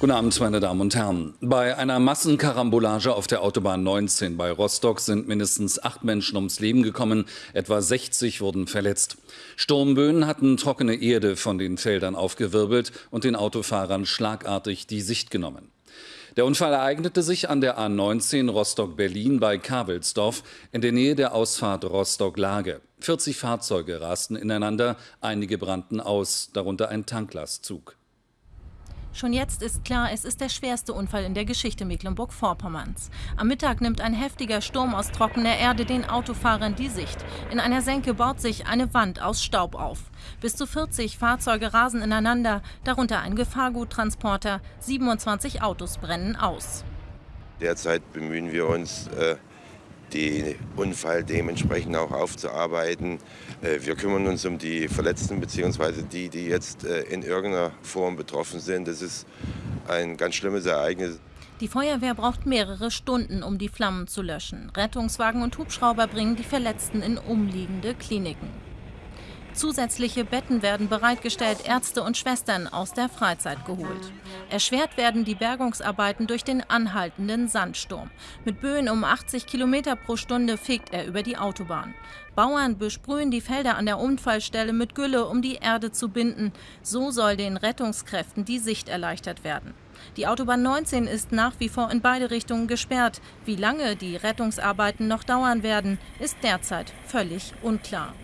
Guten Abend, meine Damen und Herren. Bei einer Massenkarambolage auf der Autobahn 19 bei Rostock sind mindestens acht Menschen ums Leben gekommen, etwa 60 wurden verletzt. Sturmböen hatten trockene Erde von den Feldern aufgewirbelt und den Autofahrern schlagartig die Sicht genommen. Der Unfall ereignete sich an der A19 Rostock-Berlin bei Kavelsdorf in der Nähe der Ausfahrt Rostock-Lage. 40 Fahrzeuge rasten ineinander, einige brannten aus, darunter ein Tanklastzug. Schon jetzt ist klar, es ist der schwerste Unfall in der Geschichte Mecklenburg-Vorpommerns. Am Mittag nimmt ein heftiger Sturm aus trockener Erde den Autofahrern die Sicht. In einer Senke baut sich eine Wand aus Staub auf. Bis zu 40 Fahrzeuge rasen ineinander, darunter ein Gefahrguttransporter. 27 Autos brennen aus. Derzeit bemühen wir uns, äh, den Unfall dementsprechend auch aufzuarbeiten. Äh, wir kümmern uns um die Verletzten bzw. die, die jetzt äh, in irgendeiner Form betroffen sind. Das ist ein ganz schlimmes Ereignis. Die Feuerwehr braucht mehrere Stunden, um die Flammen zu löschen. Rettungswagen und Hubschrauber bringen die Verletzten in umliegende Kliniken. Zusätzliche Betten werden bereitgestellt, Ärzte und Schwestern aus der Freizeit geholt. Erschwert werden die Bergungsarbeiten durch den anhaltenden Sandsturm. Mit Böen um 80 Kilometer pro Stunde fegt er über die Autobahn. Bauern besprühen die Felder an der Unfallstelle mit Gülle, um die Erde zu binden. So soll den Rettungskräften die Sicht erleichtert werden. Die Autobahn 19 ist nach wie vor in beide Richtungen gesperrt. Wie lange die Rettungsarbeiten noch dauern werden, ist derzeit völlig unklar.